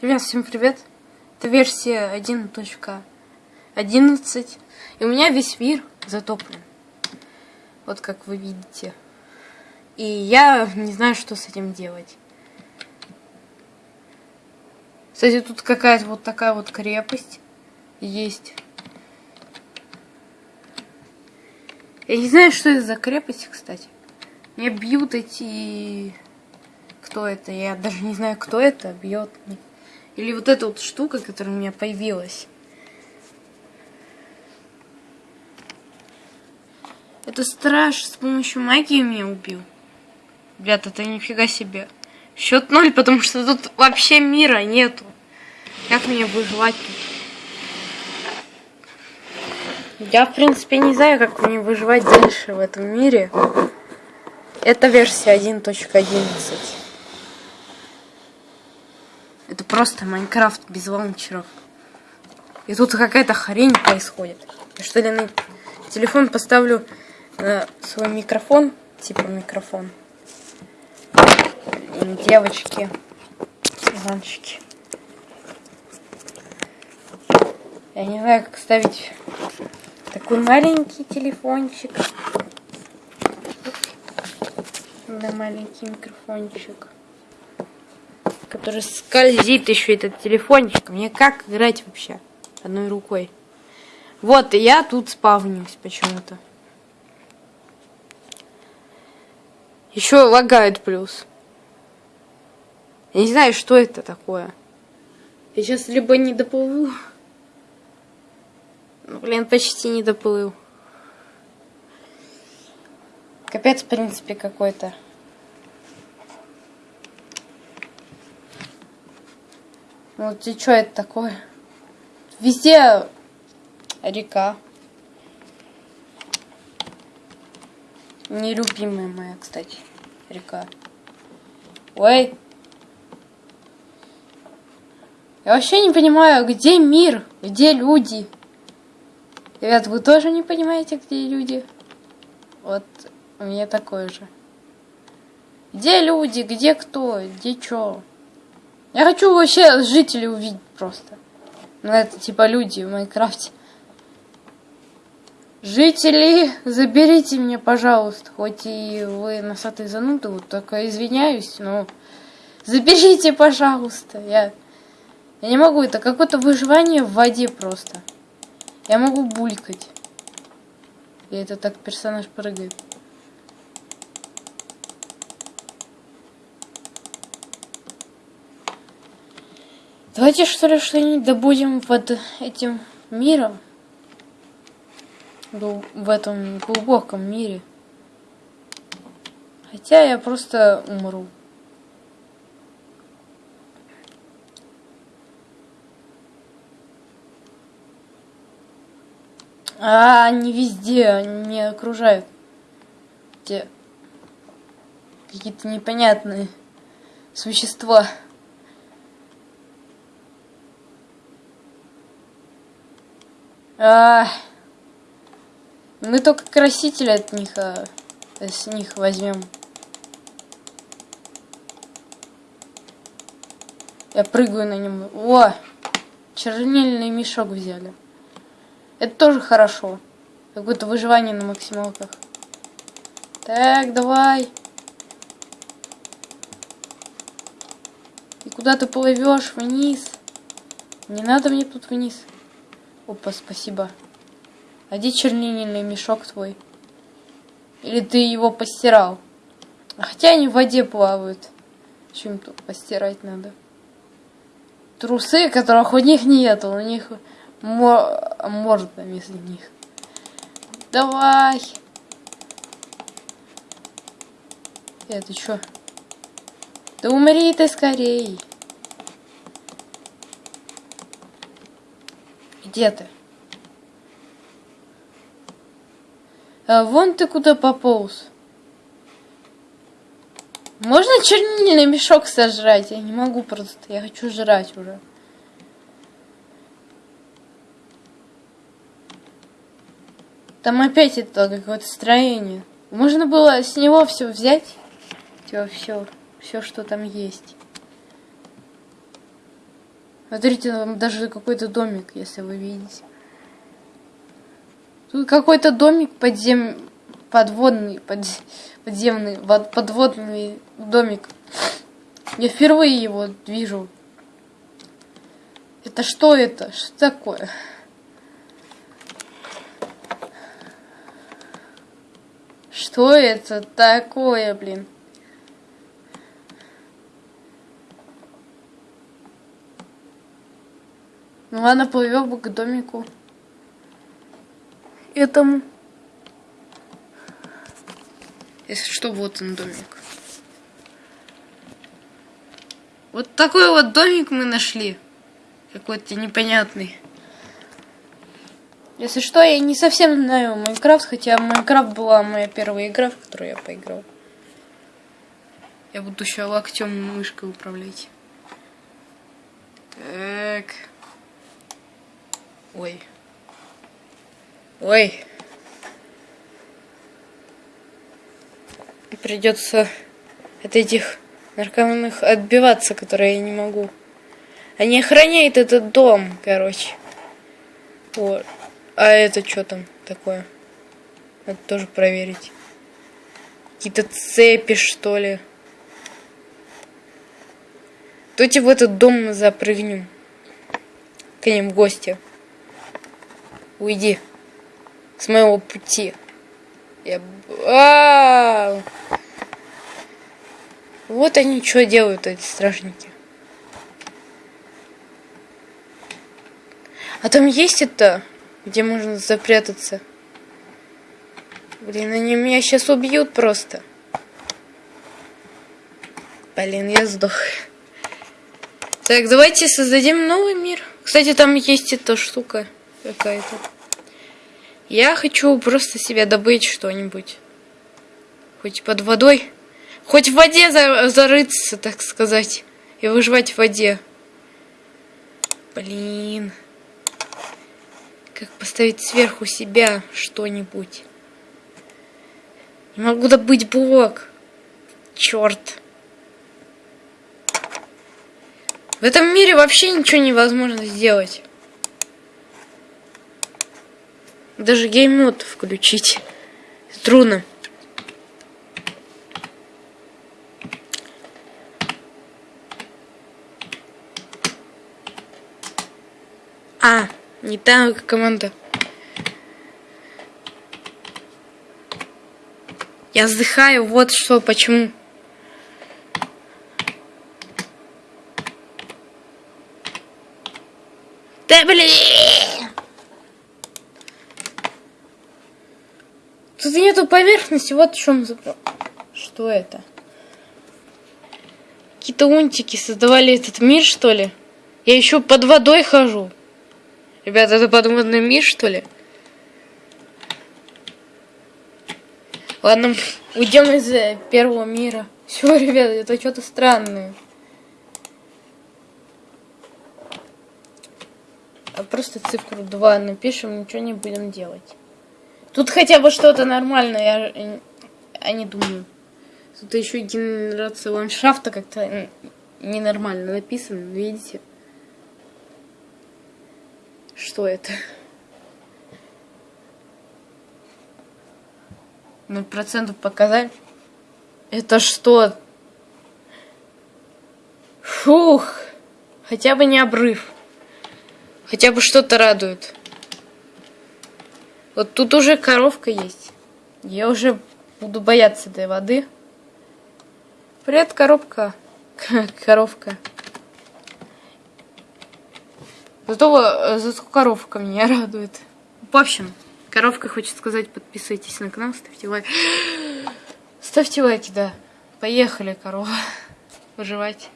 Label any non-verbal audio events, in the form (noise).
Ребят, всем привет! Это версия 1.11. И у меня весь мир затоплен. Вот как вы видите. И я не знаю, что с этим делать. Кстати, тут какая-то вот такая вот крепость есть. Я не знаю, что это за крепость, кстати. Меня бьют эти... Кто это? Я даже не знаю, кто это бьет. Или вот эта вот штука, которая у меня появилась. Это страж с помощью магии меня убил. Ребята, это нифига себе. Счет ноль, потому что тут вообще мира нету. Как мне выживать тут? Я, в принципе, не знаю, как мне выживать дальше в этом мире. Это версия 1.11. Это просто Майнкрафт без лаунчеров. И тут какая-то хрень происходит. Я что ли на телефон поставлю на свой микрофон, типа микрофон. Девочки, мальчики. Я не знаю, как ставить такой маленький телефончик. Да, маленький микрофончик который скользит еще этот телефончик. Мне как играть вообще одной рукой? Вот, и я тут спавнюсь почему-то. Еще лагает плюс. Я не знаю, что это такое. Я сейчас либо не доплыву. Ну, блин, почти не доплыл. Капец, в принципе, какой-то. Вот и что это такое? Везде река. Нелюбимая моя, кстати, река. Ой. Я вообще не понимаю, где мир, где люди. Ребят, вы тоже не понимаете, где люди? Вот у меня такое же. Где люди, где кто, где что? Я хочу вообще жителей увидеть просто. Ну, это типа люди в Майнкрафте. Жители, заберите меня, пожалуйста. Хоть и вы носатые зануды, вот только извиняюсь, но заберите, пожалуйста. Я, я не могу, это какое-то выживание в воде просто. Я могу булькать. И это так персонаж прыгает. Давайте что ли что-нибудь добудем под этим миром. В этом глубоком мире. Хотя я просто умру. А, они везде, они меня окружают. Те какие-то непонятные существа. А, мы только краситель от них, а, с них возьмем. Я прыгаю на нем. О, чернильный мешок взяли. Это тоже хорошо. Какое-то выживание на максималках. Так, давай. И куда ты плывешь вниз? Не надо мне тут вниз. Опа, спасибо. А где чернильный мешок твой? Или ты его постирал? Хотя они в воде плавают. Чем тут постирать надо? Трусы, которых у них нет, у них мор... морда вместо них. Давай. Это что? Да умри ты скорей. Где ты? А вон ты куда пополз. Можно чернильный мешок сожрать? Я не могу просто. Я хочу жрать уже. Там опять это какое-то строение. Можно было с него все взять. Все, все, все, что там есть. Смотрите, там даже какой-то домик, если вы видите. Тут какой-то домик подзем... подводный, под... подземный, подводный домик. Я впервые его вижу. Это что это? Что такое? Что это такое, блин? Ну ладно, плывем к домику. Этому. Если что, вот он домик. Вот такой вот домик мы нашли. Какой-то непонятный. Если что, я не совсем знаю Майнкрафт, хотя Майнкрафт была моя первая игра, в которую я поиграл. Я буду еще локтем мышкой управлять. Так. Ой. Ой. Придется от этих наркоманных отбиваться, которые я не могу. Они охраняют этот дом, короче. Вот. А это что там такое? Надо тоже проверить. Какие-то цепи, что ли. Давайте в этот дом запрыгнем. К ним в гости. Уйди. С моего пути. Я... А -а -а! Вот они что делают, эти стражники. А там есть это, где можно запрятаться? Блин, они меня сейчас убьют просто. Блин, я сдох. Так, давайте создадим новый мир. Кстати, там есть эта штука какая-то. Я хочу просто себе добыть что-нибудь. Хоть под водой. Хоть в воде за зарыться, так сказать. И выживать в воде. Блин. Как поставить сверху себя что-нибудь. Не могу добыть блок. Черт. В этом мире вообще ничего невозможно сделать. Даже гейммод включить. Трудно. А, не та команда. Я вздыхаю, вот что, почему. Да блин! Тут нету поверхности, вот в чем. Что это? Какие-то унтики создавали этот мир, что ли? Я еще под водой хожу. Ребята, это подводный мир, что ли? Ладно, (laughs) уйдем из э, первого мира. (laughs) Все, ребята, это что-то странное. А просто цифру 2 напишем, ничего не будем делать. Тут хотя бы что-то нормальное, я, я не думаю. Тут еще генерация ландшафта как-то ненормально написано, видите? Что это? Ноль процентов показать? Это что? Фух! Хотя бы не обрыв. Хотя бы что-то радует. Вот тут уже коровка есть. Я уже буду бояться этой воды. Привет, коробка. (laughs) Коровка. Зато, зато коровка меня радует. В общем, коровка хочет сказать, подписывайтесь на канал, ставьте лайк. (gasps) Ставьте лайки, да. Поехали, корова. (laughs) Выживать.